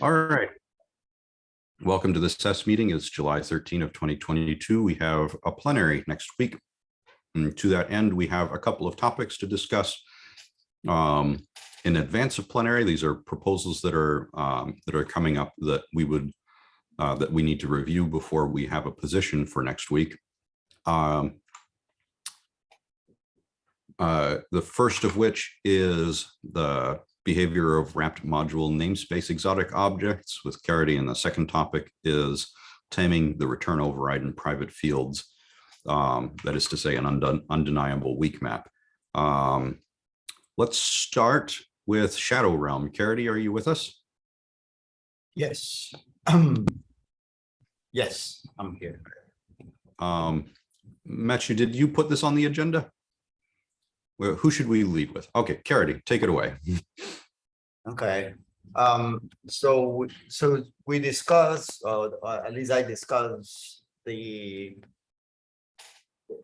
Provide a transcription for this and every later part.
All right. Welcome to the SES meeting. It's July 13 of 2022. We have a plenary next week. And to that end, we have a couple of topics to discuss. Um, in advance of plenary, these are proposals that are um, that are coming up that we would uh, that we need to review before we have a position for next week. Um, uh, the first of which is the behavior of wrapped module namespace exotic objects with Caridy. And the second topic is taming the return override in private fields. Um, that is to say an undeniable weak map. Um, let's start with Shadow Realm. Caridy, are you with us? Yes. yes, I'm here. Um, Matthew, did you put this on the agenda? Well, who should we lead with? Okay, Caridy, take it away. Okay. Um, so, so we discussed, uh, uh, at least I discussed the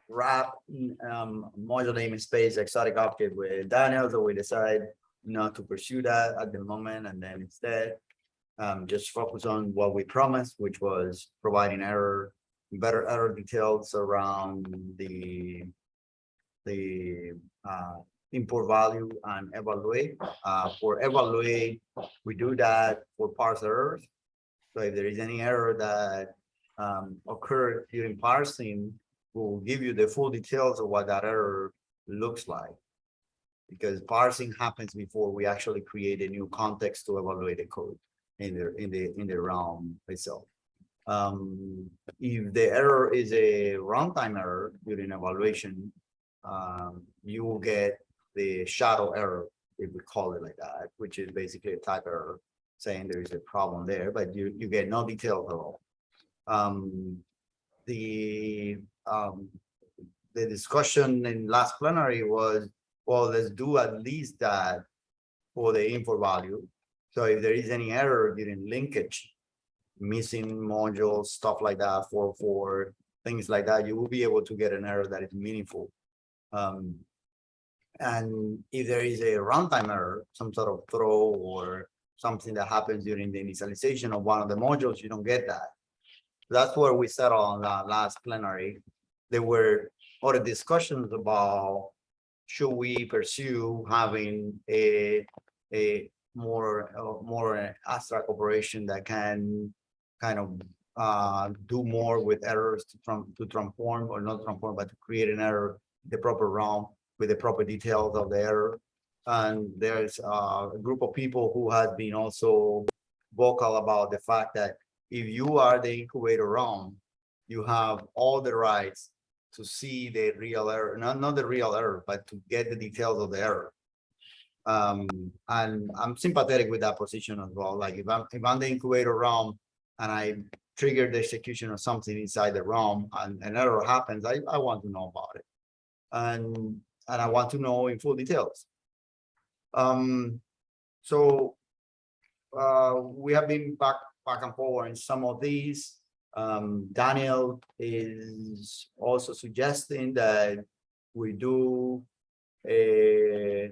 wrap um, module namespace exotic object with Daniel, so we decide not to pursue that at the moment, and then instead um, just focus on what we promised, which was providing error, better error details around the the uh, import value and evaluate. Uh, for evaluate, we do that for parse errors. So if there is any error that um, occurred during parsing, we'll give you the full details of what that error looks like. Because parsing happens before we actually create a new context to evaluate the code in the in the in the realm itself. Um, if the error is a runtime error during evaluation, um, you will get the shadow error, if we call it like that, which is basically a type error saying there is a problem there, but you, you get no details at all. Um, the um, the discussion in last plenary was, well, let's do at least that for the import value. So if there is any error during linkage, missing modules, stuff like that, for for things like that, you will be able to get an error that is meaningful. Um, and if there is a runtime error, some sort of throw or something that happens during the initialization of one of the modules, you don't get that. That's where we settled on that last plenary. There were other discussions about should we pursue having a a more uh, more abstract operation that can kind of uh, do more with errors to, from, to transform or not transform, but to create an error the proper realm with the proper details of the error. And there's a group of people who has been also vocal about the fact that if you are the incubator realm, you have all the rights to see the real error, not, not the real error, but to get the details of the error. Um, and I'm sympathetic with that position as well. Like if I'm if I'm the incubator realm and I trigger the execution of something inside the realm and an error happens, I, I want to know about it. And and I want to know in full details. Um, so uh, we have been back back and forward in some of these. Um, Daniel is also suggesting that we do a,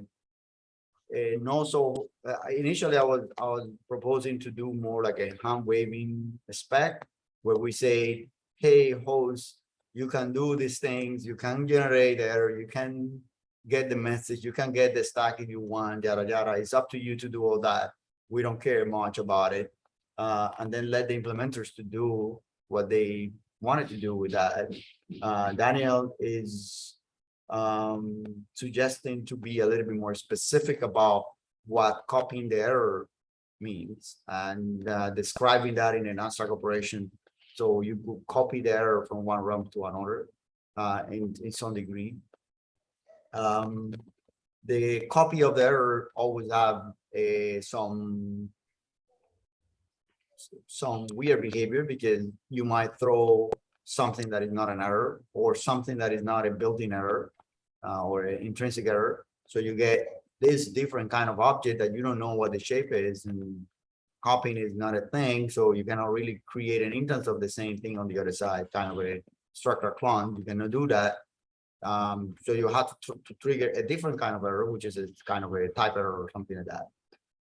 a no so uh, initially I was I was proposing to do more like a hand waving spec where we say, hey host, you can do these things, you can generate error, you can get the message, you can get the stack if you want, yada, yada. It's up to you to do all that. We don't care much about it. Uh, and then let the implementers to do what they wanted to do with that. Uh, Daniel is um, suggesting to be a little bit more specific about what copying the error means and uh, describing that in an abstract operation. So you copy the error from one realm to another uh, in, in some degree um, the copy of the error always have a, some some weird behavior because you might throw something that is not an error or something that is not a built-in error uh, or an intrinsic error. So you get this different kind of object that you don't know what the shape is and copying is not a thing. So you cannot really create an instance of the same thing on the other side, kind of a structure clone. You cannot do that. Um, so you have to, tr to, trigger a different kind of error, which is a kind of a type error or something like that.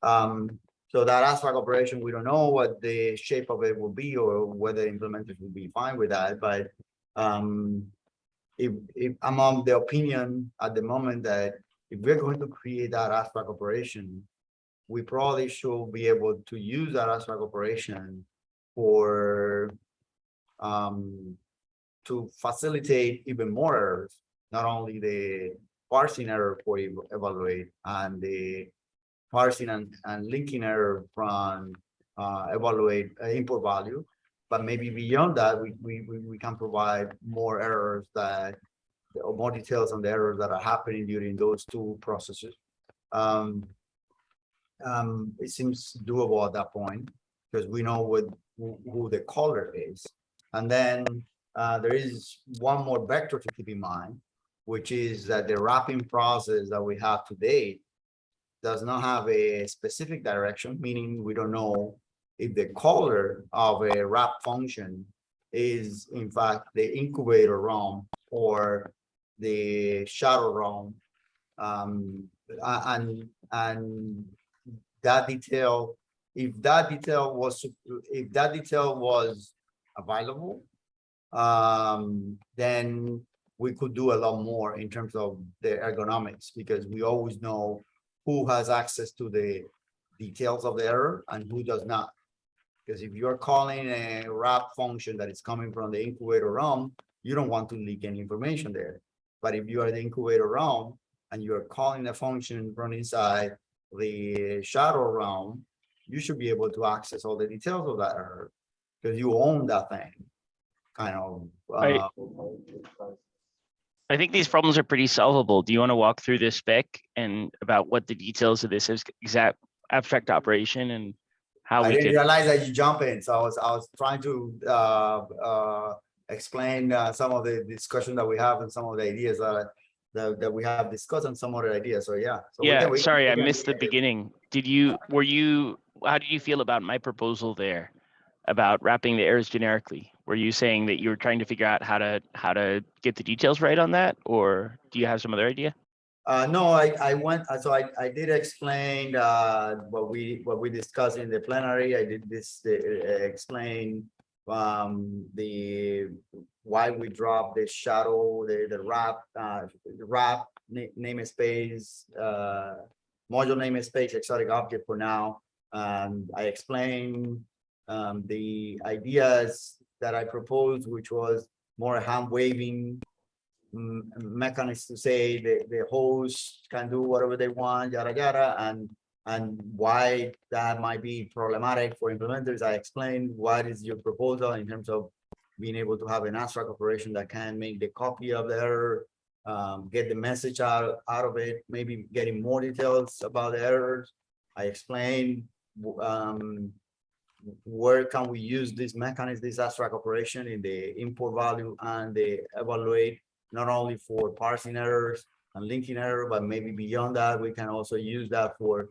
Um, So that abstract operation, we don't know what the shape of it will be or whether implementers will be fine with that, but um. If, if I'm on the opinion at the moment that if we're going to create that abstract operation. We probably should be able to use that abstract operation for. Um, to facilitate even more errors, not only the parsing error for evaluate and the parsing and, and linking error from uh, evaluate uh, import value. But maybe beyond that, we, we, we, can provide more errors that, or more details on the errors that are happening during those two processes. Um, um, it seems doable at that point, because we know what, who, who the caller is. And then, uh, there is one more vector to keep in mind, which is that the wrapping process that we have today does not have a specific direction, meaning we don't know if the caller of a wrap function is in fact the incubator realm or the shadow realm. Um, and, and that detail, if that detail was, if that detail was available, um, then we could do a lot more in terms of the ergonomics, because we always know who has access to the details of the error and who does not. Because if you're calling a wrap function that is coming from the incubator realm, you don't want to leak any information there. But if you are the incubator realm and you're calling a function from inside the shadow realm, you should be able to access all the details of that error. Because you own that thing, kind of. Uh, I think these problems are pretty solvable. Do you want to walk through this spec and about what the details of this is exact abstract operation and how I we didn't could, realize that you jump in, so I was, I was trying to, uh, uh, explain, uh, some of the discussion that we have and some of the ideas that. That, that we have discussed and some other ideas, so yeah. So we yeah, can- we sorry, we I missed the beginning. Did you, were you, how did you feel about my proposal there? About wrapping the errors generically? Were you saying that you were trying to figure out how to, how to get the details right on that? Or do you have some other idea? Uh, no, I, I went, uh, so I, I did explain, uh, what we, what we discussed in the plenary, I did this, uh, explain. Um, the, why we dropped the shadow, the, the wrap, uh, the wrap, na- namespace, uh. Module namespace, exotic object for now, um, I explained, um, the ideas that I proposed, which was more hand waving mm, mechanism to say the, the host can do whatever they want, yada, yada, and, and why that might be problematic for implementers. I explained what is your proposal in terms of being able to have an abstract operation that can make the copy of the error, um, get the message out, out of it, maybe getting more details about the errors. I explained, um, where can we use this mechanism, this abstract operation in the import value and the evaluate not only for parsing errors and linking error, but maybe beyond that, we can also use that for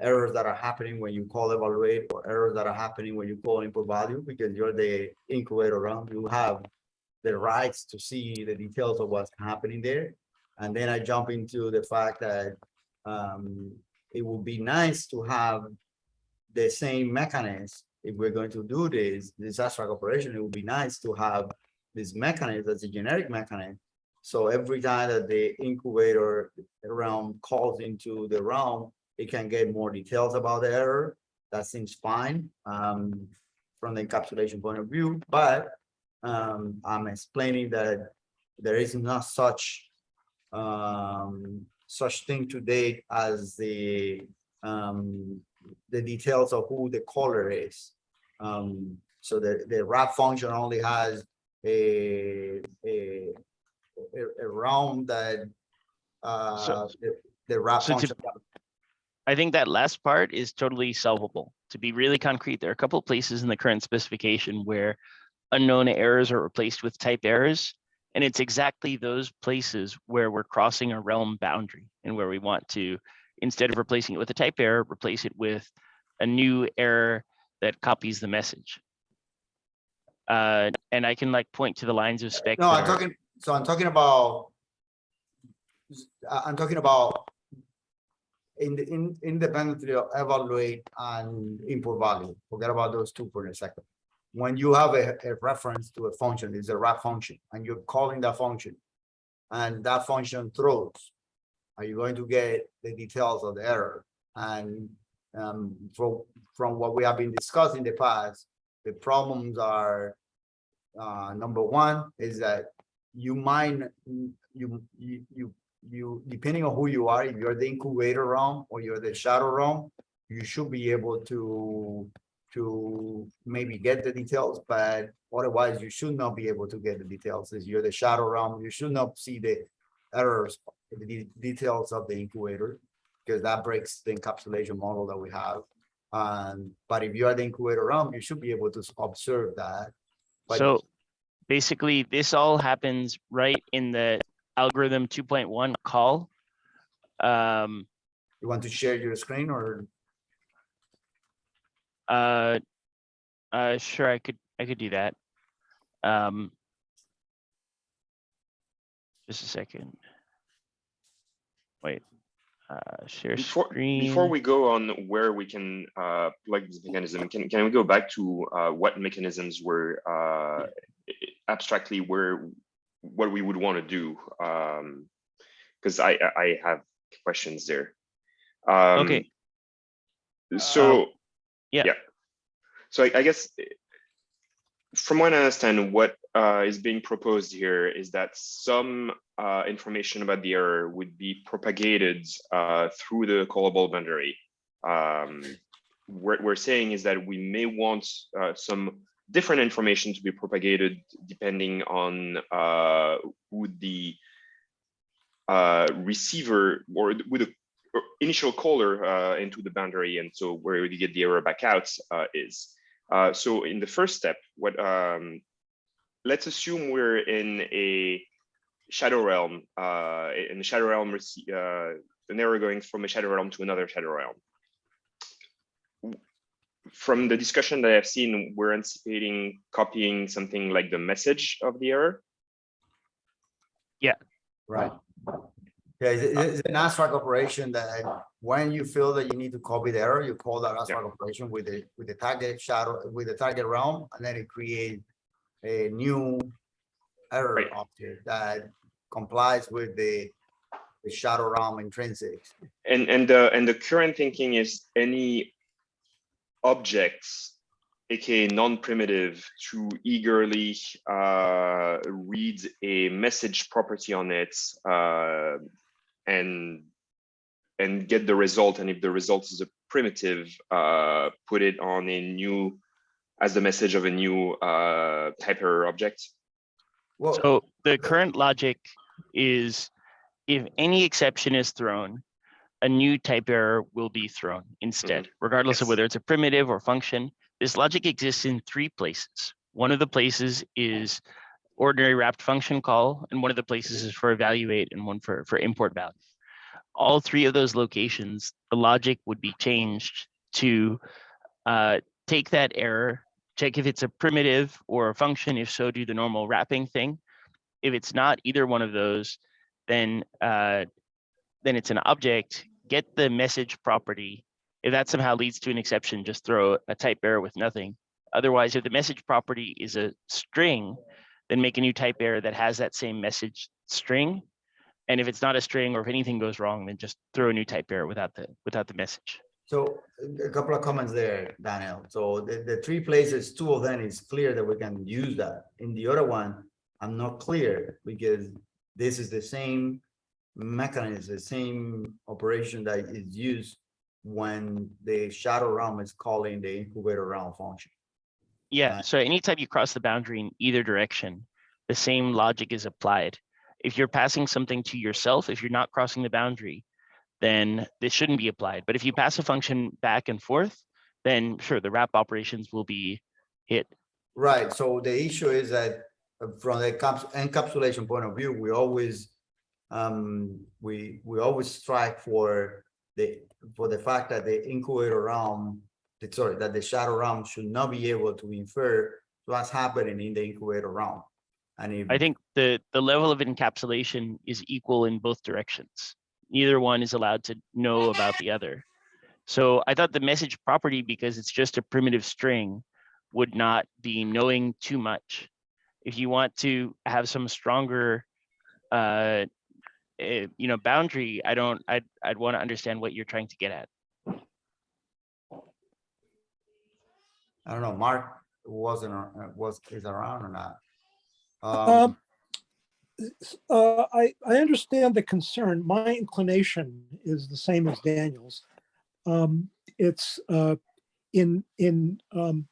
errors that are happening when you call evaluate or errors that are happening when you call import value, because you're the incubator around, you have the rights to see the details of what's happening there. And then I jump into the fact that um, it would be nice to have the same mechanism. If we're going to do this, disaster operation, it would be nice to have this mechanism as a generic mechanism. So every time that the incubator realm calls into the realm, it can get more details about the error. That seems fine um, from the encapsulation point of view, but um, I'm explaining that there is not such um, such thing to date as the um, the details of who the caller is. Um, so the, the wrap function only has a, a, a, realm that, uh, the- the wrap so to- function. I think that last part is totally solvable. To be really concrete, there are a couple of places in the current specification where unknown errors are replaced with type errors. And it's exactly those places where we're crossing a realm boundary and where we want to, instead of replacing it with a type error, replace it with a new error that copies the message. Uh, and I can like point to the lines of spec. No, I'm are- talking, so I'm talking about. I- I'm talking about. in the, in, independently evaluate and import value. Forget about those two for a second. When you have a, a reference to a function, it's a wrap function, and you're calling that function. And that function throws. Are you going to get the details of the error? And, um, from, from what we have been discussing in the past, the problems are. Uh, number one is that you might, you, you, you, depending on who you are, if you're the incubator realm or you're the shadow realm, you should be able to, to maybe get the details, but otherwise you should not be able to get the details. As you're the shadow realm, you should not see the errors, the details of the incubator, because that breaks the encapsulation model that we have. Um, but if you are the incubator realm, you should be able to observe that. But- So basically, this all happens right in the algorithm two point one call. Um, You want to share your screen or? uh, uh, sure, I could, I could do that. Um. Just a second. Wait, uh, share Before, screen. before we go on where we can uh, plug this mechanism, can, can we go back to uh, what mechanisms were uh, abstractly where, what we would want to do? Because I, I I have questions there. Um, Okay. So. yeah. Yeah. So I, I guess eh, from what I understand, what uh, is being proposed here is that some uh, information about the error would be propagated uh, through the callable boundary. Um, what we're saying is that we may want uh, some different information to be propagated depending on uh, who the uh, receiver or with the initial caller into the boundary and so where you get the error back out is. So in the first step, what um, let's assume we're in a shadow realm, uh, in the shadow realm, rece- uh, an error going from a shadow realm to another shadow realm. From the discussion that I've seen, we're anticipating copying something like the message of the error. Yeah. Right. Yeah, it's, it's an abstract operation that when you feel that you need to copy the error, you call that abstract operation with the, with the target shadow, with the target realm, and then it create a new error Right. object that complies with the, the shadow realm intrinsics. And and the and the current thinking is any objects, aka non-primitive, to eagerly uh, read a message property on it uh, and and get the result. And if the result is a primitive, uh, put it on a new as the message of a new uh, type error object. Well, So the current logic is if any exception is thrown, a new type error will be thrown instead, regardless of whether it's a primitive or function. This logic exists in three places. One of the places is ordinary wrapped function call, and one of the places is for evaluate and one for, for import value. All three of those locations, the logic would be changed to uh, take that error, check if it's a primitive or a function. If so, do the normal wrapping thing. If it's not either one of those, then uh, then it's an object. Get the message property. If that somehow leads to an exception, just throw a type error with nothing. Otherwise, if the message property is a string, then make a new type error that has that same message string. And if it's not a string or if anything goes wrong, then just throw a new type error without the without the message. So a- couple of comments there, Daniel. So the, the three places, two of them is clear that we can use that. In the other one, I'm not clear because this is the same mechanism, the same operation that is used when the shadow realm is calling the incubator realm function. Yeah, uh, Right. so anytime you cross the boundary in either direction, the same logic is applied. If you're passing something to yourself, if you're not crossing the boundary, then this shouldn't be applied. But if you pass a function back and forth, then sure, the wrap operations will be hit. Right, so the issue is that uh, from the encapsulation point of view, we always. Um, we, we always strive for the, for the fact that the incubator realm. Sorry, that the shadow realm should not be able to infer what's happening in the incubator realm. And if, I think the, the level of encapsulation is equal in both directions. Neither one is allowed to know about the other. So I thought the message property, because it's just a primitive string, would not be knowing too much. If you want to have some stronger, uh, eh, you know, boundary, I don't, I'd, I'd want to understand what you're trying to get at. I don't know, Mark wasn't, uh, was, is around or not? Um, Um, uh, I, I understand the concern. My inclination is the same as Daniel's. Um, it's, uh, in, in, um,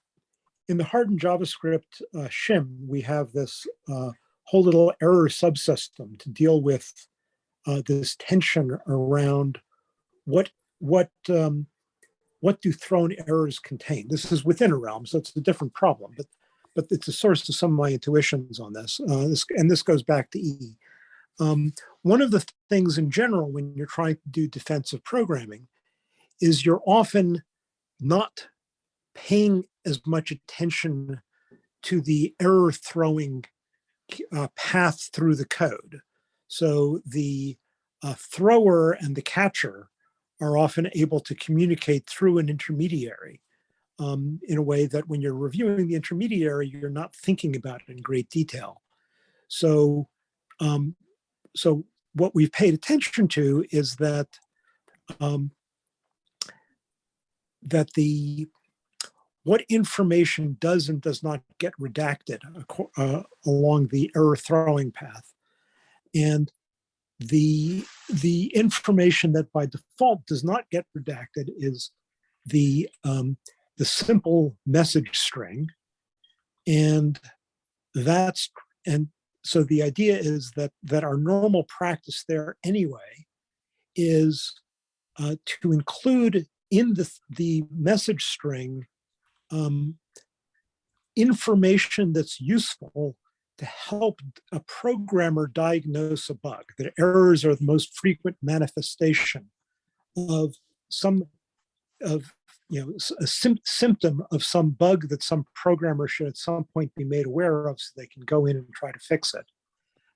in the hardened JavaScript, uh, shim, we have this, uh, whole little error subsystem to deal with, uh, this tension around what, what, um, what do thrown errors contain? This is within a realm, so it's a different problem, but but it's a source of some of my intuitions on this. Uh, this and this goes back to E. Um, one of the th- things in general when you're trying to do defensive programming is you're often not paying as much attention to the error throwing uh, path through the code. So the uh, thrower and the catcher are often able to communicate through an intermediary um, in a way that when you're reviewing the intermediary, you're not thinking about it in great detail. So, um, so what we've paid attention to is that um, that the what information does and does not get redacted uh, along the error throwing path, and the the information that by default does not get redacted is the um, the simple message string. And that's, and so the idea is that, that our normal practice there anyway is uh, to include in the, the message string um, information that's useful to help a programmer diagnose a bug. That errors are the most frequent manifestation of some of you know, a sym- symptom of some bug that some programmer should at some point be made aware of so they can go in and try to fix it.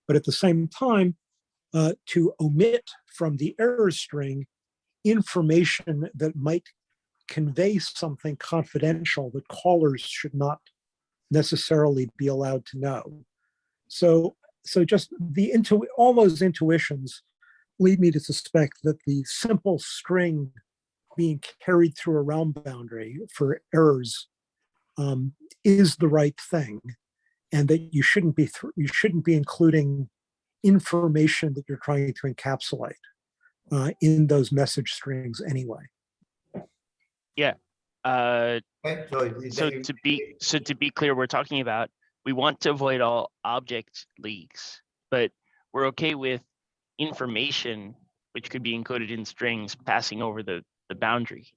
But at the same time, uh, to omit from the error string information that might convey something confidential that callers should not necessarily be allowed to know. So, so just the intu, all those intuitions lead me to suspect that the simple string being carried through a realm boundary for errors um, is the right thing, and that you shouldn't be thr- you shouldn't be including information that you're trying to encapsulate uh, in those message strings anyway. Uh, So is so that- to be, so to be clear, we're talking about, we want to avoid all object leaks, but we're okay with information which could be encoded in strings passing over the, the boundary.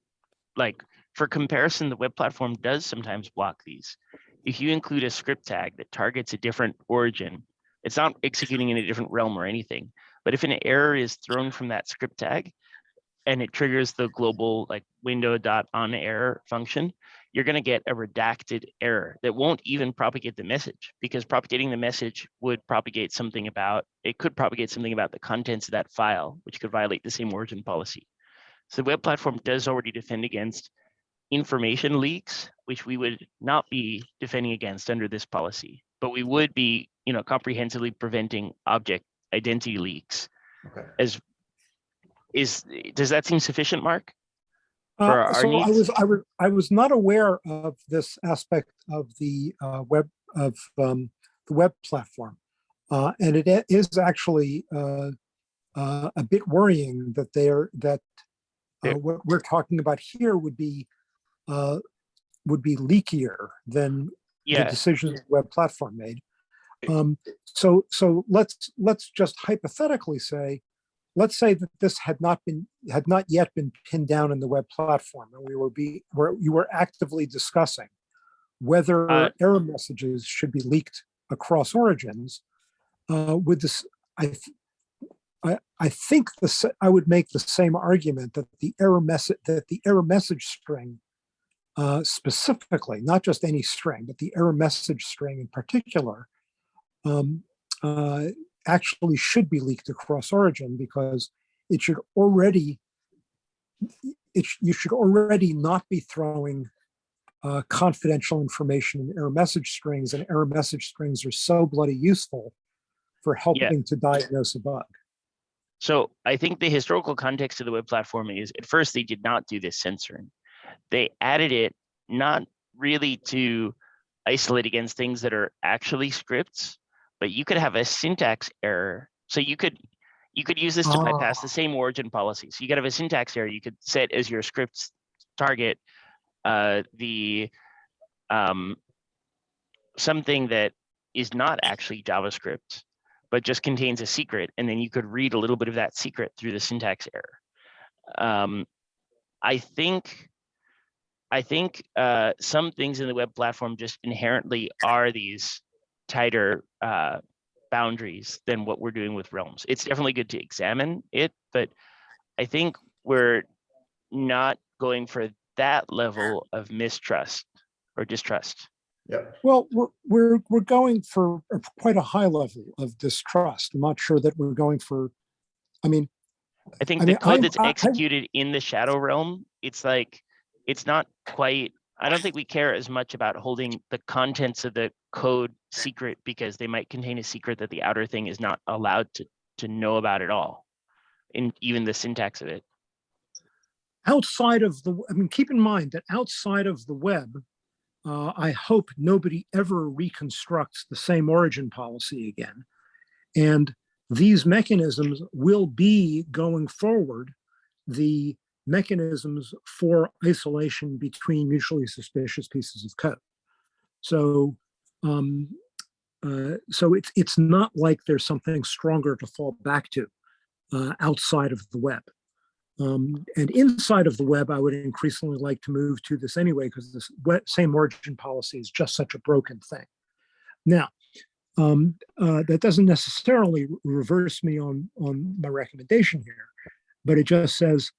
Like for comparison, the web platform does sometimes block these. If you include a script tag that targets a different origin, it's not executing in a different realm or anything. But if an error is thrown from that script tag and it triggers the global like window dot on error function, you're going to get a redacted error that won't even propagate the message because propagating the message would propagate something about, it could propagate something about the contents of that file, which could violate the same origin policy. So the web platform does already defend against information leaks, which we would not be defending against under this policy, but we would be, you know, comprehensively preventing object identity leaks Okay. as is, does that seem sufficient, Mark? Uh, our so I was I was I was not aware of this aspect of the uh, web of um, the web platform, uh, and it is actually uh, uh, a bit worrying that they're that uh, what we're talking about here would be uh, would be leakier than the decisions the web platform made. Um, so so let's let's just hypothetically say, let's say that this had not been had not yet been pinned down in the web platform, and we were be where you were actively discussing whether Uh, error messages should be leaked across origins. Uh, with this, I I, I think the I would make the same argument that the error message that the error message string uh, specifically, not just any string, but the error message string in particular, um, uh, actually should be leaked across origin because it should already, it, you should already not be throwing uh, confidential information in error message strings and error message strings are so bloody useful for helping to diagnose a bug. So I think the historical context of the web platform is at first they did not do this censoring. They added it not really to isolate against things that are actually scripts, but you could have a syntax error. So you could you could use this to bypass the same origin policy. So you could have a syntax error. You could set as your script's target uh, the um, something that is not actually JavaScript, but just contains a secret, and then you could read a little bit of that secret through the syntax error. Um, I think, I think uh, some things in the web platform just inherently are these tighter uh, boundaries than what we're doing with Realms. It's definitely good to examine it, but I think we're not going for that level of mistrust or distrust. Yep. Well, we're, we're, we're going for quite a high level of distrust. I'm not sure that we're going for, I mean, I think I the mean, code I'm- that's I- I- executed in the shadow realm, it's like, it's not quite, I don't think we care as much about holding the contents of the code secret because they might contain a secret that the outer thing is not allowed to, to know about at all. In even the syntax of it. outside of the, I mean, keep in mind that outside of the web, uh, I hope nobody ever reconstructs the same origin policy again. And these mechanisms will be going forward, the mechanisms for isolation between mutually suspicious pieces of code. So, um, uh, so it's, it's not like there's something stronger to fall back to uh, outside of the web. Um, and inside of the web, I would increasingly like to move to this anyway, because this same origin policy is just such a broken thing. Now, um, uh, that doesn't necessarily reverse me on, on my recommendation here, but it just says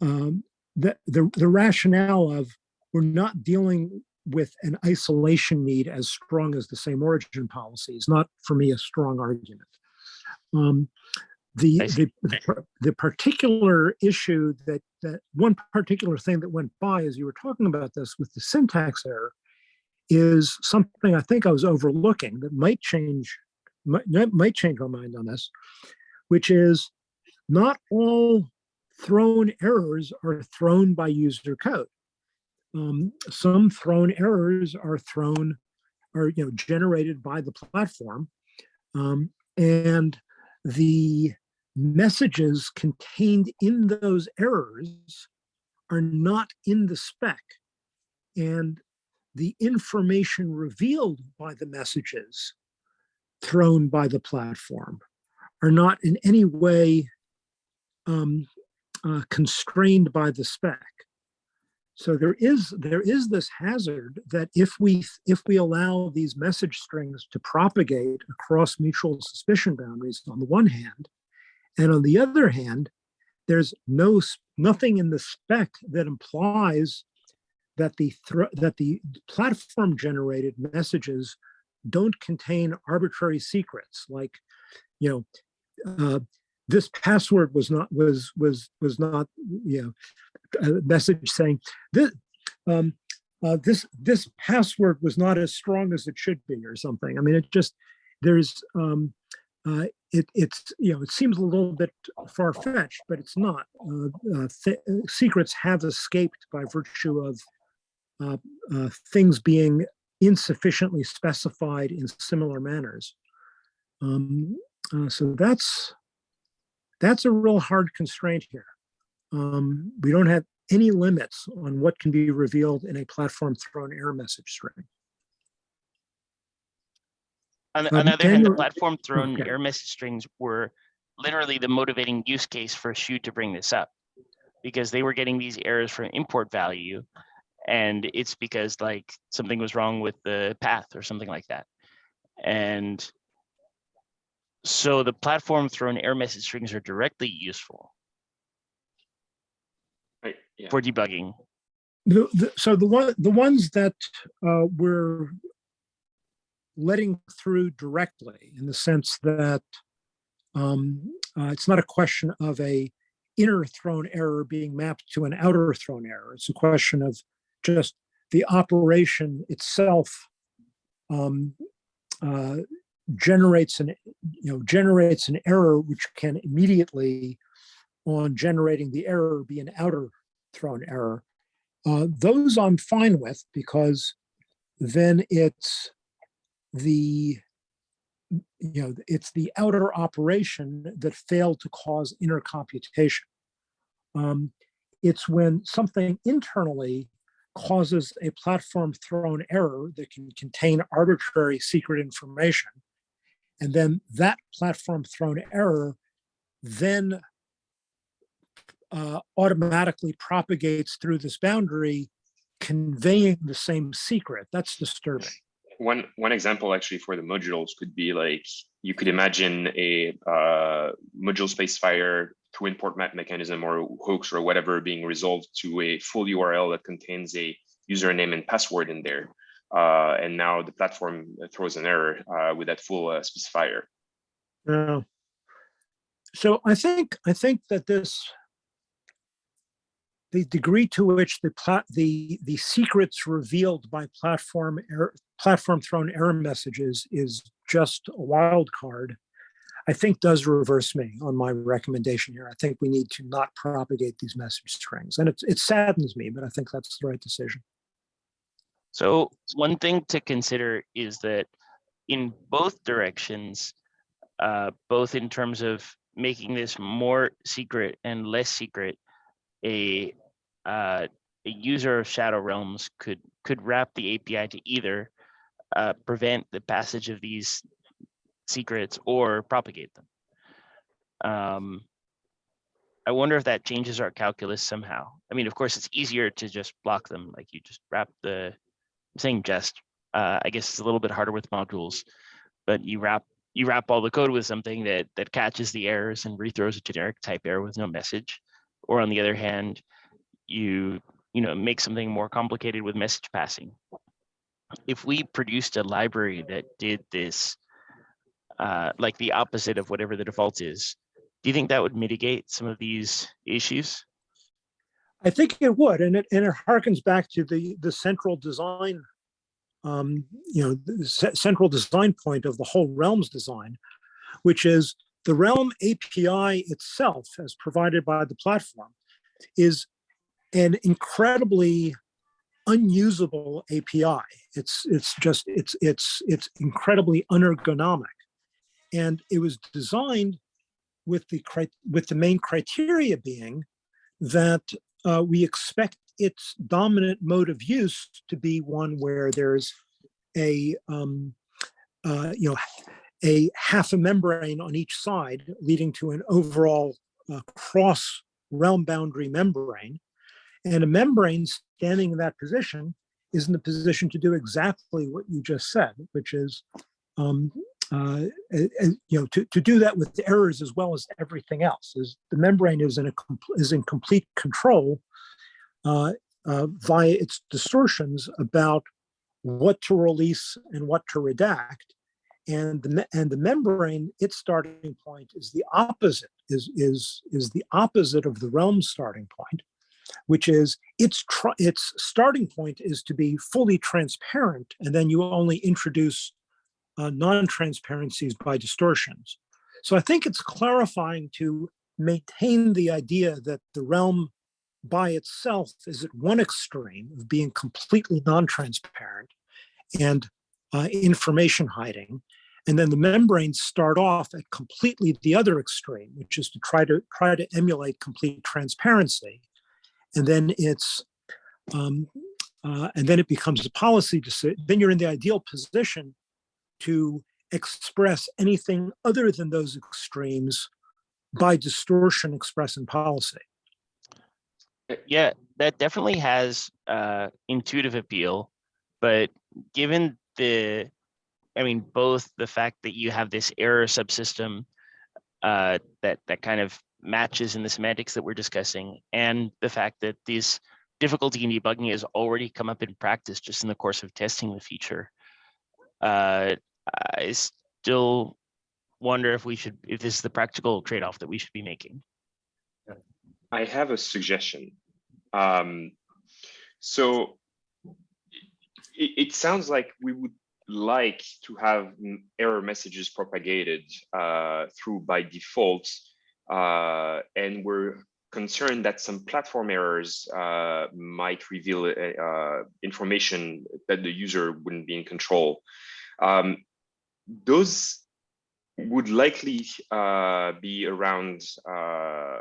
um, that the, the rationale of we're not dealing with an isolation need as strong as the same origin policy is not for me a strong argument. Um, the, the, the particular issue that, that one particular thing that went by as you were talking about this with the syntax error is something I think I was overlooking that might change, might, might change my mind on this, which is not all thrown errors are thrown by user code. Um, some thrown errors are thrown, are you know generated by the platform, um, and the messages contained in those errors are not in the spec. And the information revealed by the messages thrown by the platform are not in any way um, uh, constrained by the spec. So there is there is this hazard that if we if we allow these message strings to propagate across mutual suspicion boundaries on the one hand, and on the other hand, there's no nothing in the spec that implies that the that the platform generated messages don't contain arbitrary secrets like you know uh, this password was not was was was not you know a message saying this um uh, this this password was not as strong as it should be or something. I mean it just there's um uh, it, it's you know it seems a little bit far-fetched but it's not. Uh, uh, secrets have escaped by virtue of uh, uh, things being insufficiently specified in similar manners. Um, uh, so that's that's a real hard constraint here. Um, we don't have any limits on what can be revealed in a platform thrown error message string On, Um, on the other hand, the platform thrown okay. error message strings were literally the motivating use case for Shu to bring this up. Because they were getting these errors from import value. And it's because like something was wrong with the path or something like that. And so the platform thrown error message strings are directly useful Right, yeah. for debugging. The, the, so the one, the ones that uh, we're letting through directly in the sense that um, uh, it's not a question of a inner thrown error being mapped to an outer thrown error. It's a question of just the operation itself um, uh, generates an, you know, generates an error which can immediately on generating the error be an outer thrown error. Uh, those I'm fine with because then it's the you know, it's the outer operation that failed to cause inner computation. Um, it's when something internally causes a platform thrown error that can contain arbitrary secret information. And then that platform thrown error then uh, automatically propagates through this boundary, conveying the same secret. That's disturbing. One one example actually for the modules could be like you could imagine a uh, module specifier through import map mechanism or hooks or whatever being resolved to a full URL that contains a username and password in there. Uh, and now the platform throws an error uh, with that full uh, specifier. Yeah. So I think, I think that this, the degree to which the plat, the, the secrets revealed by platform error, platform thrown error messages is just a wild card. I think does reverse me on my recommendation here. I think we need to not propagate these message strings and it, it saddens me, but I think that's the right decision. So one thing to consider is that in both directions, uh, both in terms of making this more secret and less secret, a uh, a user of Shadow Realms could could wrap the API to either uh, prevent the passage of these secrets or propagate them. Um, I wonder if that changes our calculus somehow. I mean, of course, it's easier to just block them, like you just wrap the I'm saying just. Uh, I guess it's a little bit harder with modules, but you wrap you wrap all the code with something that that catches the errors and rethrows a generic type error with no message. Or on the other hand, you you know make something more complicated with message passing. If we produced a library that did this, uh, like the opposite of whatever the default is, do you think that would mitigate some of these issues? I think it would, and it and it harkens back to the the central design, um, you know, the central design point of the whole Realms design, which is the Realm API itself, as provided by the platform, is an incredibly unusable API. It's it's just it's it's it's incredibly unergonomic, and it was designed with the with the main criteria being that uh, we expect its dominant mode of use to be one where there's a, um, uh, you know, a half a membrane on each side leading to an overall uh, cross realm boundary membrane. And a membrane standing in that position is in the position to do exactly what you just said, which is um, uh, uh, you know, to, to do that with errors as well as everything else. Is the membrane is in a is in complete control uh, uh, via its distortions about what to release and what to redact, and the and the membrane its starting point is the opposite is is is the opposite of the realm starting point, which is its its starting point is to be fully transparent, and then you only introduce uh, non-transparencies by distortions. So I think it's clarifying to maintain the idea that the realm by itself is at one extreme of being completely non-transparent and uh, information hiding. And then the membranes start off at completely the other extreme, which is to try to try to emulate complete transparency. And then it's um, uh, and then it becomes a policy decision. Then you're in the ideal position to express anything other than those extremes by distortion expressed in policy. Yeah, that definitely has uh, intuitive appeal, but given the, I mean, both the fact that you have this error subsystem uh, that that kind of matches in the semantics that we're discussing, and the fact that this difficulty in debugging has already come up in practice just in the course of testing the feature. Uh, I still wonder if we should, if this is the practical trade-off that we should be making. I have a suggestion. Um, so it, it sounds like we would like to have error messages propagated uh, through by default. Uh, and we're concerned that some platform errors uh, might reveal uh, uh, information that the user wouldn't be in control. Um, those would likely uh, be around uh,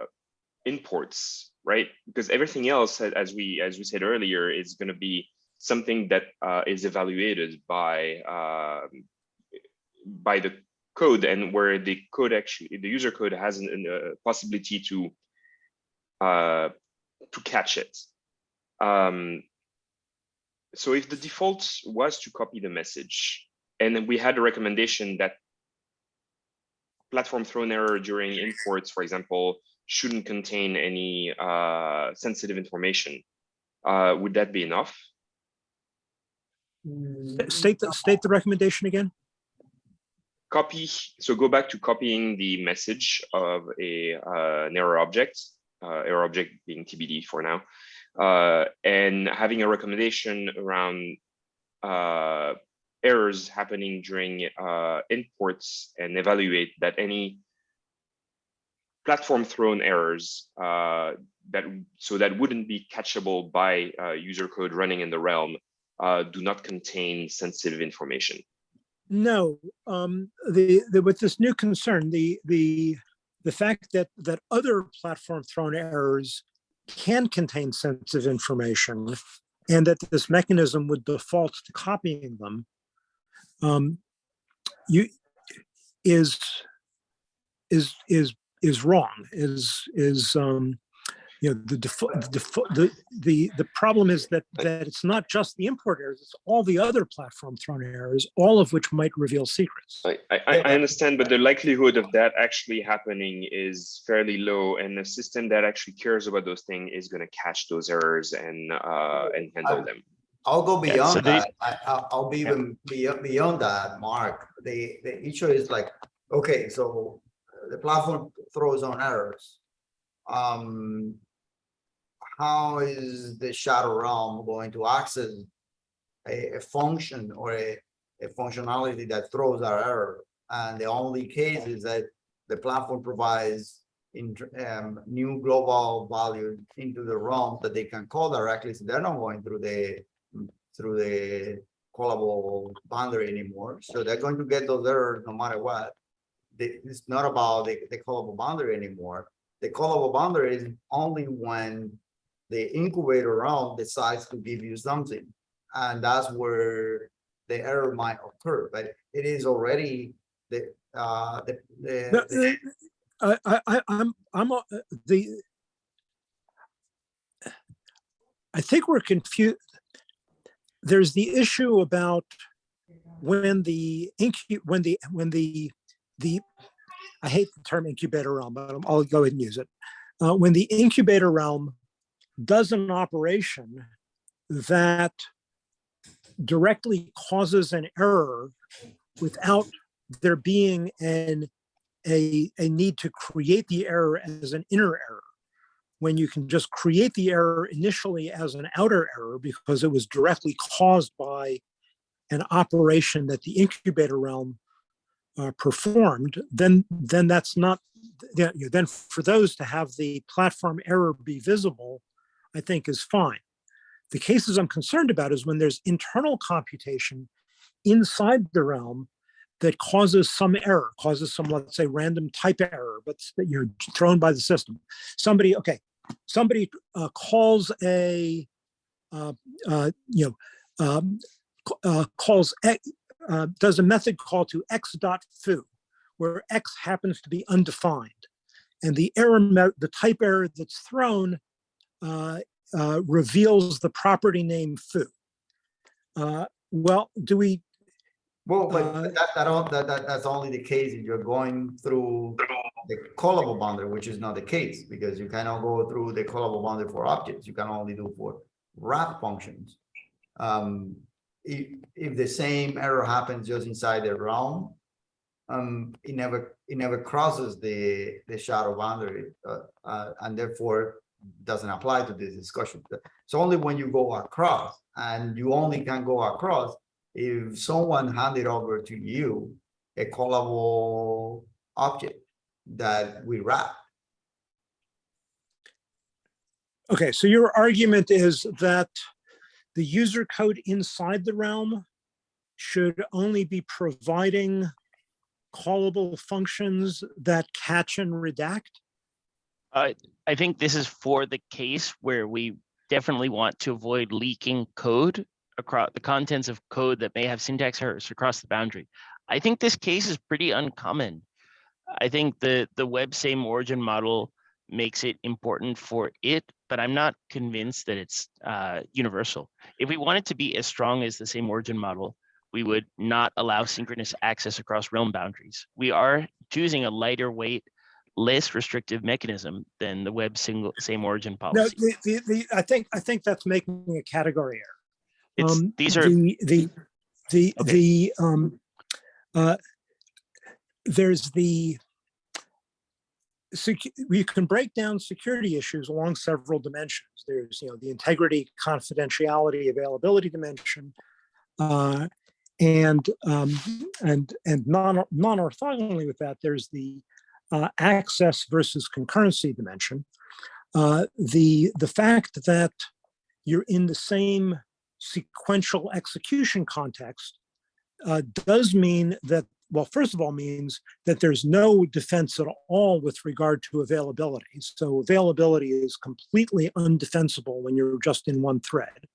imports, right? Because everything else, as we as we said earlier, is going to be something that is evaluated by um, by the code and where the code actually the user code has a possibility to uh, to catch it. Um, so if the default was to copy the message, and then we had a recommendation that platform thrown error during imports, for example, shouldn't contain any uh, sensitive information, uh, would that be enough? State, the state the recommendation again? Copy so go back to copying the message of a uh, an error object uh, error object being tbd for now uh, and having a recommendation around uh, errors happening during uh, imports and evaluate that any platform thrown errors uh, that so that wouldn't be catchable by user code running in the realm do not contain sensitive information No, um, the, the, with this new concern, the, the, the fact that, that other platform thrown errors can contain sensitive information and that this mechanism would default to copying them, um, you, is, is, is, is wrong, is, is, um, you know, the default, the, default- the, the, the problem is that, that it's not just the import errors, it's all the other platform thrown errors, all of which might reveal secrets. I, I, I I understand, but the likelihood of that actually happening is fairly low, and the system that actually cares about those things is going to catch those errors and uh, and handle them. I'll go Yeah, so beyond they- that. I, I'll, I'll be even beyond, beyond that, Mark. The, the issue is like, okay, so the platform throws on errors. Um, how is the shadow realm going to access a, a function or a, a functionality that throws our error? And the only case is that the platform provides in, um, new global value into the realm that they can call directly, so they're not going through the through the callable boundary anymore. So they're going to get those errors no matter what. It's not about the, the callable boundary anymore. The callable boundary is only when the incubator realm decides to give you something. And that's where the error might occur, but it is already the, uh, the, No, the, uh, I, I, I'm, I'm, uh, the. I think we're confused. There's the issue about when the incu, when the, when the, the, I hate the term incubator realm, but I'll go ahead and use it. Uh, when the incubator realm does an operation that directly causes an error without there being an a, a need to create the error as an inner error. When you can just create the error initially as an outer error because it was directly caused by an operation that the incubator realm uh, performed, then then that's not you know, then for those to have the platform error be visible, I think is fine. The cases I'm concerned about is when there's internal computation inside the realm that causes some error, causes some, let's say, random type error, but that you're thrown by the system. Somebody, okay, somebody uh, calls a, uh, uh, you know, um, uh, calls, uh, does a method call to x dot foo, where x happens to be undefined. And the error, the type error that's thrown uh, uh, reveals the property name foo. Uh, Well, do we, well, but uh, that, that, don't- that, that, that's only the case if you're going through the callable boundary, which is not the case, because you cannot go through the callable boundary for objects, you can only do for wrap functions. Um, if, if the same error happens just inside the realm, um, it never, it never crosses the, the shadow boundary, uh, uh, and therefore doesn't apply to this discussion. It's only when you go across and you only can go across if someone handed over to you a callable object that we wrap. Okay, so your argument is that the user code inside the realm should only be providing callable functions that catch and redact? I think this is for the case where we definitely want to avoid leaking code across the contents of code that may have syntax errors across the boundary. I think this case is pretty uncommon. I think the, the web same origin model makes it important for it, but I'm not convinced that it's uh, universal. If we want it to be as strong as the same origin model, we would not allow synchronous access across realm boundaries. We are choosing a lighter weight, less restrictive mechanism than the web single same origin No, policy. the, the, the, I think, I think that's making a category error. It's, Um, these are, The, the, the, Okay. the, um, uh, there's the, we can break down security issues along several dimensions. There's, you know, the integrity, confidentiality, availability dimension. Uh, and, um, and, and non, non-orthogonally with that, there's the, uh, access versus concurrency dimension. Uh, the, the fact that you're in the same sequential execution context uh, does mean that, well, first of all, means that there's no defense at all with regard to availability. So availability is completely undefensible when you're just in one thread.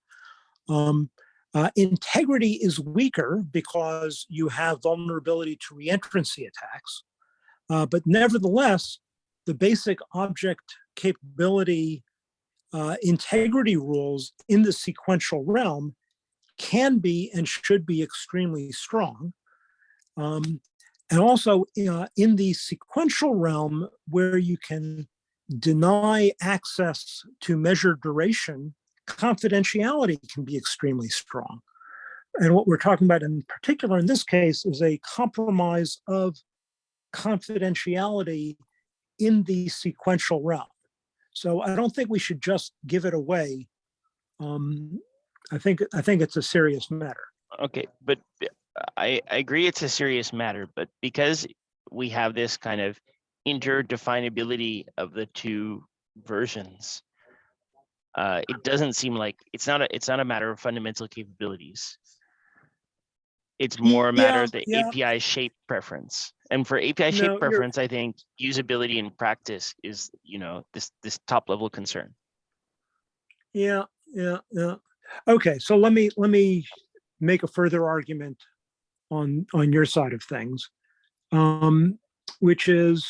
Um, uh, integrity is weaker because you have vulnerability to reentrancy attacks. Uh, but nevertheless, the basic object capability uh, integrity rules in the sequential realm can be and should be extremely strong. Um, and also uh, in the sequential realm where you can deny access to measured duration, confidentiality can be extremely strong. And what we're talking about in particular in this case is a compromise of confidentiality in the sequential realm. So I don't think we should just give it away. Um, I think, I think it's a serious matter. okay, but uh, I, I agree it's a serious matter, but because we have this kind of interdefinability of the two versions, uh, it doesn't seem like, it's not a, it's not a matter of fundamental capabilities. It's more a matter yeah, of the yeah. API shape preference. And for API shape you're- preference, I think usability in practice is, you know, this, this top level concern. Yeah, yeah, yeah. Okay, so let me, let me make a further argument on, on your side of things. Um, which is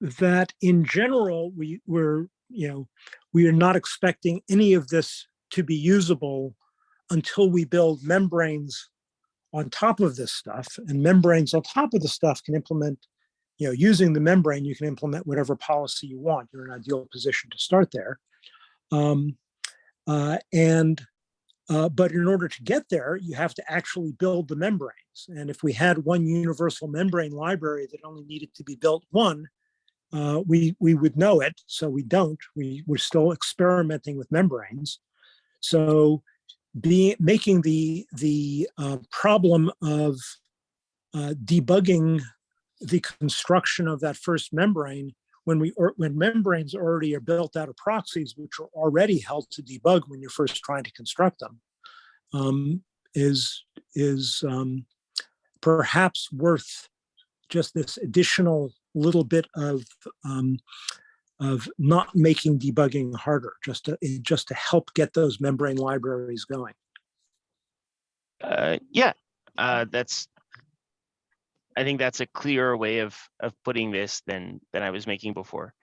that in general, we were, you know, we are not expecting any of this to be usable until we build membranes on top of this stuff and membranes on top of the stuff can implement, you know, using the membrane, you can implement whatever policy you want. You're in an ideal position to start there. Um, uh, and, uh, but in order to get there, you have to actually build the membranes. And if we had one universal membrane library that only needed to be built one, uh, we, we would know it. So we don't, we, we're still experimenting with membranes. So be, making the, the uh, problem of uh, debugging the construction of that first membrane when we or when membranes already are built out of proxies, which are already held to debug when you're first trying to construct them, um, is is um, perhaps worth just this additional little bit of um, of not making debugging harder, just to just to help get those membrane libraries going. Uh, yeah, uh, that's. I think that's a clearer way of of putting this than than I was making before.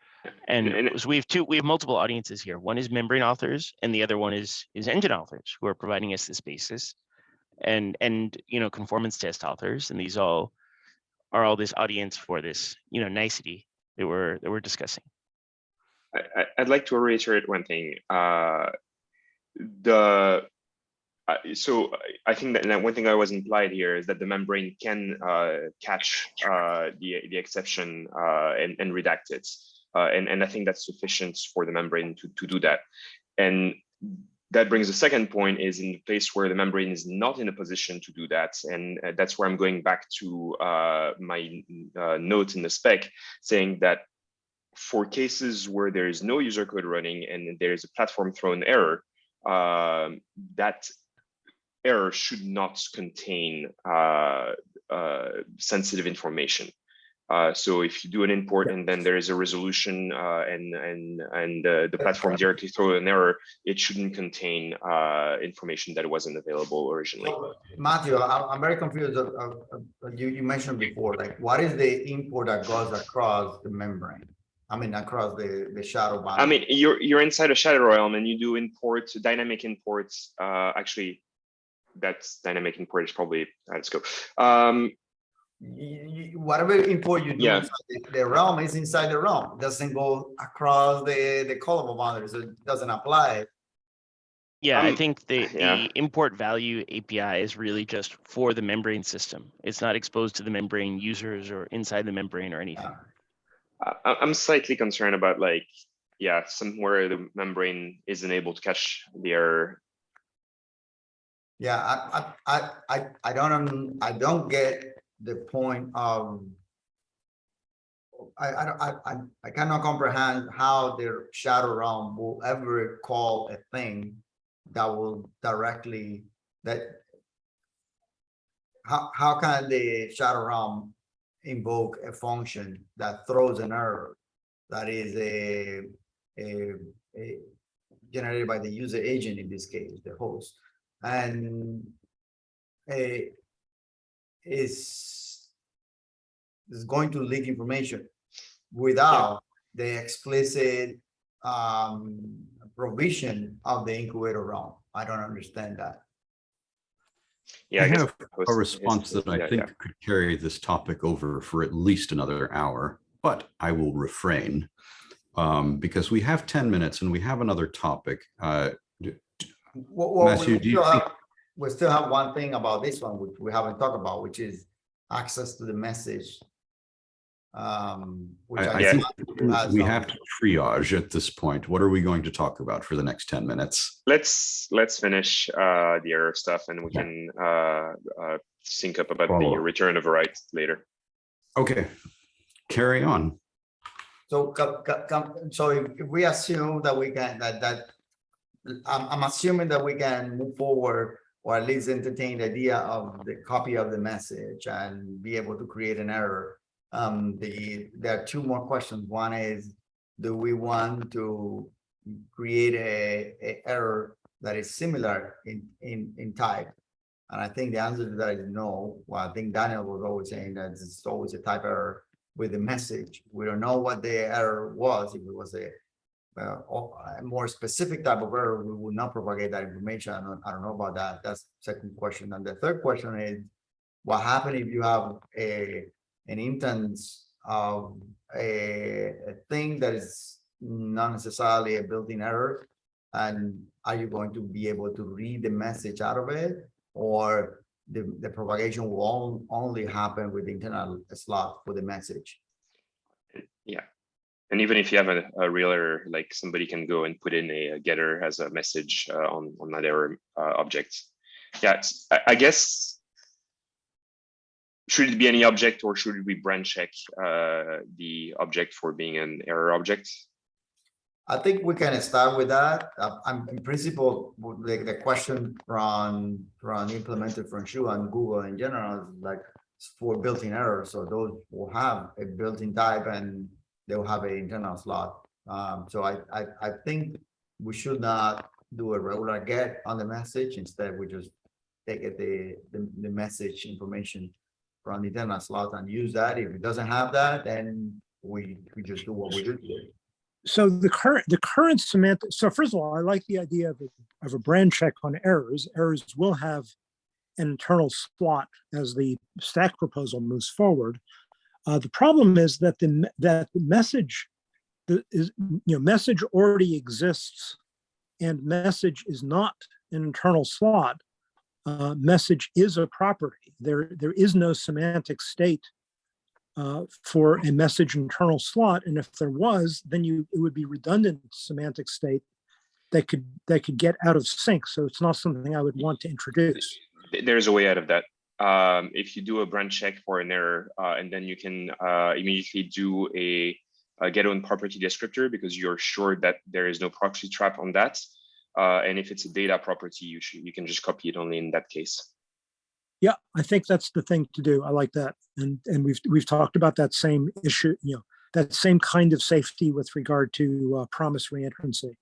And And- so we have two, we have multiple audiences here. One is membrane authors and the other one is is engine authors who are providing us this basis. And and you know, conformance test authors, and these all are all this audience for this, you know, nicety that we're that we're discussing. I, I'd like to reiterate one thing. Uh, the uh, so I- think that one thing I was implied here is that the membrane can uh, catch uh, the the exception uh, and, and redact it. Uh, and, and I think that's sufficient for the membrane to, to do that. And that brings the second point is in the place where the membrane is not in a position to do that. And that's where I'm going back to uh, my uh, note in the spec saying that for cases where there is no user code running and there is a platform thrown error, um, that error should not contain uh, uh, sensitive information. Uh, so if you do an import and then there is a resolution uh, and and and uh, the platform directly throw an error, it shouldn't contain uh, information that wasn't available originally. Matthew, I'm, very confused. You, you mentioned before, like, what is the import that goes across the membrane? I mean, across the, the shadow band? I mean, you're you're inside a shadow realm and you do imports, dynamic imports. Uh, actually, that's dynamic import is probably out of scope. Um, You- you- whatever import you do, Yeah. the the realm is inside the realm, It doesn't go across the, the callable boundary, so it doesn't apply. Yeah, I Um, think the, yeah. the import value API is really just for the membrane system. It's not exposed to the membrane users or inside the membrane or anything. Uh, I'm slightly concerned about like, yeah, somewhere the membrane isn't able to catch the error. Yeah, I, I, I, I, don't, um, I don't get the point of. I, I, I, I, I cannot comprehend how the shadow realm will ever call a thing that will directly, that. How, how can the shadow realm invoke a function that throws an error? That is a, a, a generated by the user agent in this case, the host and a is is going to leak information without the explicit um provision of the incubator realm. I don't understand that. Yeah, I I have host a is- response that I yeah, think yeah. could carry this topic over for at least another hour, but I will refrain. Um, because we have ten minutes and we have another topic. Uh, Well, well, we Matthew, do you still have- We still have one thing about this one, which we haven't talked about, which is access to the message. Um. which I, I Yeah. think we have to triage at this point. What are we going to talk about for the next ten minutes? Let's let's finish uh, the error stuff and we Yeah. can uh, uh, sync up about Follow the return of a right later. Okay, carry on. So, co- co- com- so if, if we assume that we can, that, that. I'm, I'm assuming that we can move forward or at least entertain the idea of the copy of the message and be able to create an error. Um, the, there are two more questions. One is, do we want to create a, a error that is similar in, in, in type? And I think the answer to that is no. Well, I think Daniel was always saying that it's always a type error with the message. We don't know what the error was, if it was a uh, a more specific type of error, we would not propagate that information. I don't, I don't know about that. That's second question. And the third question is, what happen if you have a, an instance of a, a thing that is not necessarily a built-in error? And are you going to be able to read the message out of it? Or the, the propagation will only happen with the internal slot for the message? Yeah and even if you have a, a real error, like somebody can go and put in a, getter as a message uh, on on that error uh, object. Yeah, I, I guess. Should it be any object or should we brand check uh, the object for being an error object? I think we can start with that. Uh, I'm in principle, w- the, question from, from implemented from Shu and Google in general, like for built-in errors. So those will have a built-in type and they'll have an internal slot. Um, so I, I, I think we should not do a regular get on the message. Instead, we just take it, the, the, the message information from internal slot and use that. If it doesn't have that, then we, we just do what we do. so the current, the current semantic, so first of all, I like the idea of a, of a brand check on errors. Errors will have an internal slot as the stack proposal moves forward. Uh, the problem is that the, that the message the, is, you know, message already exists and message is not an internal slot. Uh, message is a property. There, there is no semantic state uh, for a message internal slot. And if there was, then you, it would be redundant semantic state that could, that could get out of sync. So it's not something I would want to introduce. There's a way out of that. Um, if you do a brand check for an error, uh, and then you can uh, immediately do a, a get own property descriptor because you're sure that there is no proxy trap on that. Uh, and if it's a data property, you should you can just copy it only in that case. Yeah, I think that's the thing to do. I like that. And, and we've, we've talked about that same issue, you know, that same kind of safety with regard to uh, promise reentrancy.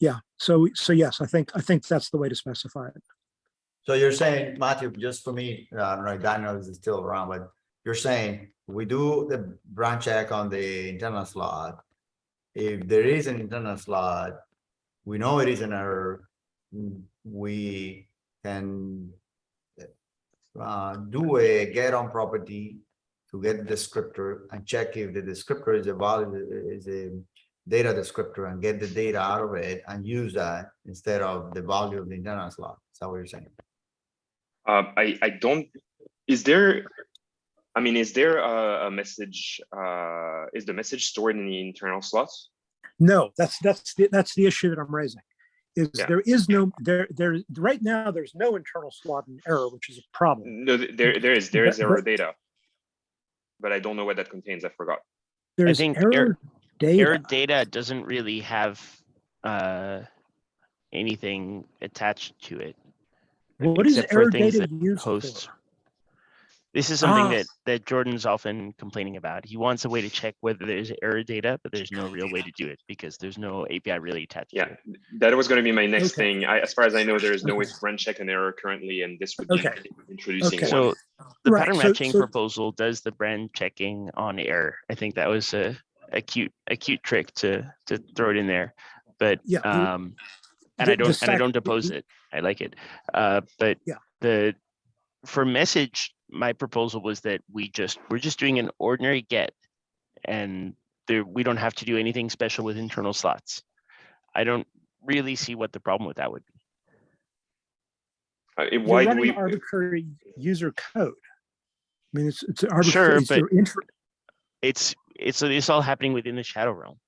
Yeah, so, so yes, I think, I think that's the way to specify it. So you're saying, Matthew, just for me, uh, I don't know, if Daniel is still around, but you're saying we do the brand check on the internal slot. If there is an internal slot, we know it is an error. mm, We can uh, do a get own property to get the descriptor and check if the descriptor is a valid, is a data descriptor and get the data out of it and use that instead of the value of the internal slot. Is that what you're saying? Um, I, I don't, is there, I mean, is there a, a message, uh, is the message stored in the internal slots? No, that's, that's, the that's the issue that I'm raising. Is Yeah. there is no, there, there, right now, there's no internal slot in error, which is a problem. No, there, there is, there is But- error but- data. But I don't know what that contains, I forgot. There's think error error- data. Error data doesn't really have uh, anything attached to it. What is except for error things data that used for? Hosts. This is something Ah. that, that Jordan's often complaining about. He wants a way to check whether there's error data, but there's no real way to do it because there's no API really attached to Yeah, it. that was gonna be my next Okay. thing. I, as far as I know, there is no way to run check an error currently, and this would be Okay. introducing Okay. one. So the Right, pattern matching so- proposal does the brand checking on error. I think that was a, a cute, a cute trick to, to throw it in there. But, Yeah, the- um, and I don't, and I don't oppose it. I like it. Uh, but Yeah. the, for message, my proposal was that we just, we're just doing an ordinary get. And there, we don't have to do anything special with internal slots. I don't really see what the problem with that would be. Uh, it- You're Why do running we, arbitrary user code. I mean, it's, it's Sure, arbitrary. it's but- your inter- It's, it's, it's all happening within the shadow realm.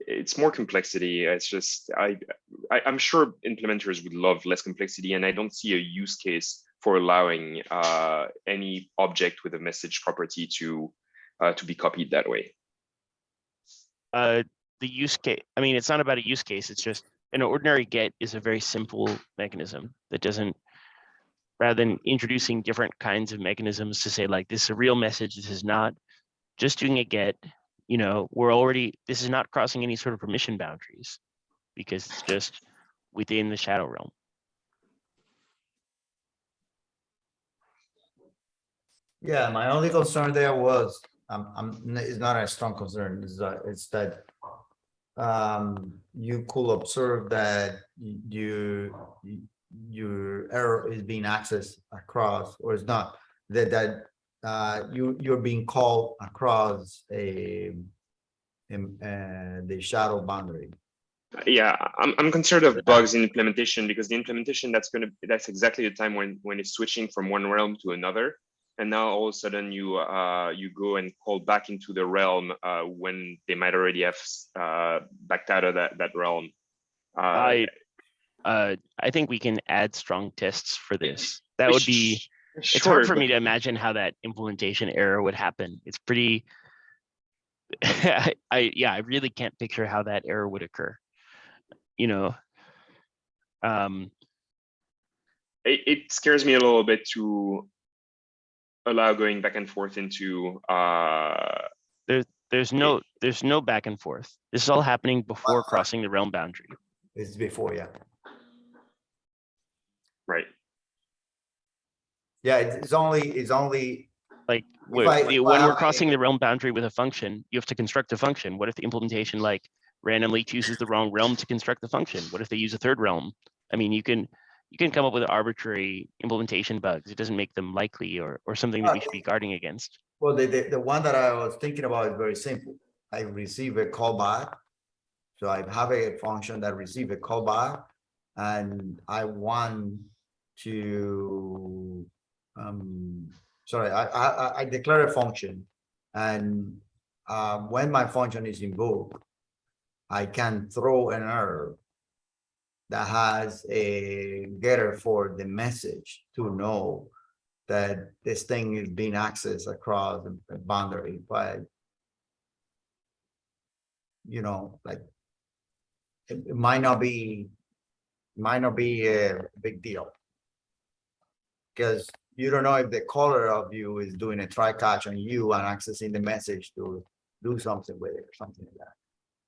it's more complexity. It's just, I, I, I'm sure implementers would love less complexity, and I don't see a use case for allowing uh, any object with a message property to, uh, to be copied that way. uh, the use case, I mean, it's not about a use case, it's just an ordinary get is a very simple mechanism that doesn't, rather than introducing different kinds of mechanisms to say like, this is a real message, this is not, just doing a get, you know, we're already, this is not crossing any sort of permission boundaries because it's just within the shadow realm. Yeah, my only concern there was, um, I'm, it's not a strong concern, is that, it's that. Um, you could observe that you, your error is being accessed across, or it's not, that, that. Uh, you, you're being called across a. In, uh, the shadow boundary. Yeah, I'm, I'm concerned of bugs in implementation because the implementation that's gonna, that's exactly the time when, when it's switching from one realm to another. And now all of a sudden you, uh, you go and call back into the realm, uh, when they might already have, uh, backed out of that, that realm. Uh, I, uh, I think we can add strong tests for this. That would be. sh- it's hard for me to imagine how that implementation error would happen. It's pretty. I, I, yeah, I really can't picture how that error would occur. You know. Um, It, it scares me a little bit to allow going back and forth into, uh, there's no, there's no back and forth. This is all happening before crossing the realm boundary. It's before, yeah. right? Yeah, it's it's only, it's only, Like, If wh- I- when I we're have a- crossing the realm boundary with a function, you have to construct a function. What if the implementation like randomly chooses the wrong realm to construct the function? What if they use a third realm? I mean, you can, you can come up with arbitrary implementation bugs. It doesn't make them likely or, or something that we should be guarding against. well, the, the, the one that I was thinking about is very simple. I receive a callback. So I have a function that receive a callback and I want to, um, sorry, I, I, I- I declare a function. And, uh, when my function is invoked, I can throw an error that has a getter for the message to know that this thing is being accessed across the boundary, but you know, like it, it might not be, might not be a big deal. Because you don't know if the caller of you is doing a try catch on you and accessing the message to do something with it or something like that.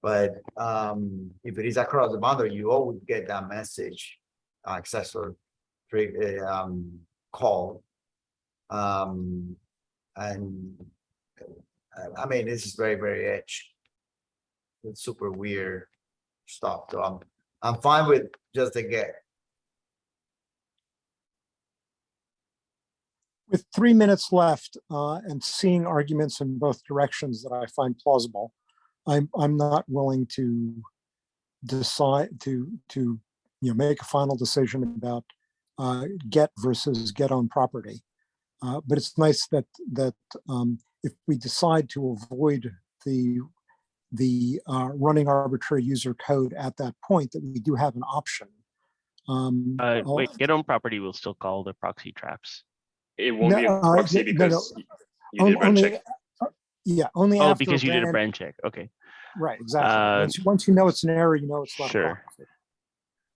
But um, if it is across the boundary, you always get that message, accessor, tri- uh, um, call. Um, and uh, I mean, this is very, very edge. It's super weird stuff, so I'm, I'm fine with just the get. With three minutes left uh, and seeing arguments in both directions that I find plausible, I'm, I'm not willing to decide to, to, you know, make a final decision about uh, get versus get own property. Uh, But it's nice that, that um, if we decide to avoid the, the uh, running arbitrary user code at that point, that we do have an option. Um, Uh, wait, get on property will still call the proxy traps. It won't be a No, uh, proxy no, no, because y- you on- did run only- check. uh, Yeah, only Oh, after. because you did a brand- brand check. Okay, Right, exactly. Uh, Once, once you know it's an error, you know it's not. a sure.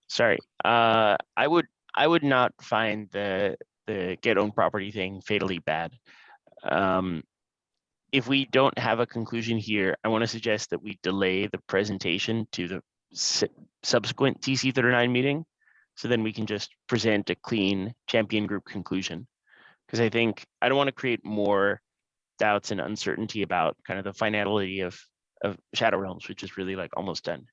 sorry. Uh, I would, I would not find the, the get own property thing fatally bad. Um, if we don't have a conclusion here, I want to suggest that we delay the presentation to the subsequent TC thirty-nine meeting. So then we can just present a clean champion group conclusion. Because I think, I don't want to create more doubts and uncertainty about kind of the finality of, of Shadow Realms, which is really like almost done.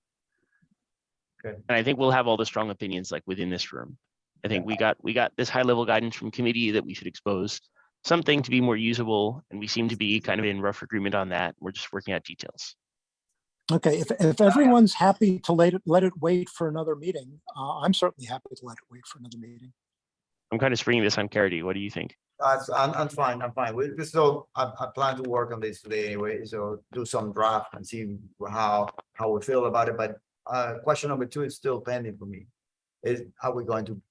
Okay. And I think we'll have all the strong opinions like within this room. I think we got, we got this high level guidance from committee that we should expose something to be more usable, and we seem to be kind of in rough agreement on that. We're just working out details. Okay, if, if everyone's happy to let it, let it wait for another meeting, uh, I'm certainly happy to let it wait for another meeting. I'm kind of springing this on Caridy. What do you think? I'm, I'm fine, I'm fine. We, still, I, I plan to work on this today anyway, so do some draft and see how, how we feel about it, but, uh, question number two is still pending for me. Is, are we going to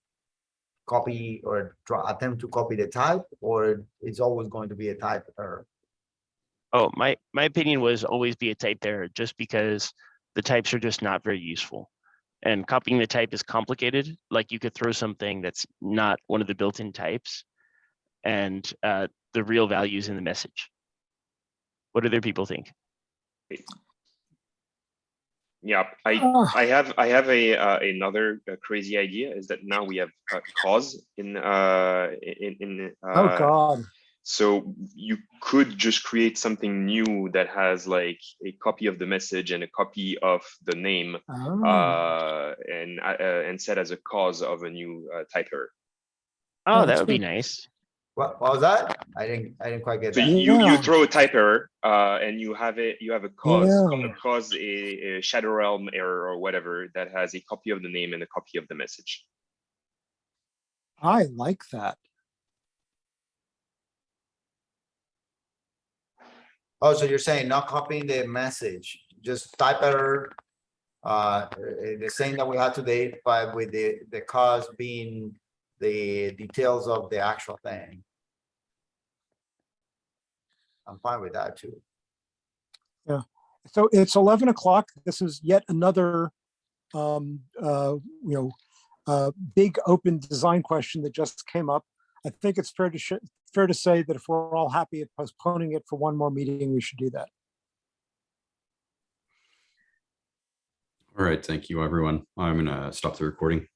copy or attempt to copy the type, or it's always going to be a type error? Oh, my, my opinion was always be a type error, just because the types are just not very useful. And copying the type is complicated, like you could throw something that's not one of the built-in types. And uh, the real values in the message. What do other people think? Yeah, I, Ah. I have, I have a, uh, another uh, crazy idea is that now we have a cause in, uh, in, in. Oh, uh, God. So you could just create something new that has like a copy of the message and a copy of the name Oh, uh, and, uh, uh, and set as a cause of a new uh, type error. Oh, that would be nice. What, what was that? I didn't, I didn't quite get So that. you, you, you throw a type error uh, and you have it, you have a cause, Yeah. a cause, a, a shadow realm error or whatever that has a copy of the name and a copy of the message. I like that. Oh, so you're saying not copying the message, just type error? Uh, eh, the same that we had today, but with the, the cause being the details of the actual thing. I'm fine with that too. Yeah. So it's 11 o'clock. This is yet another, um, uh, you know, uh, big open design question that just came up. I think it's fair to, sh- fair to say that if we're all happy at postponing it for one more meeting, we should do that. All right, thank you, everyone. I'm gonna stop the recording.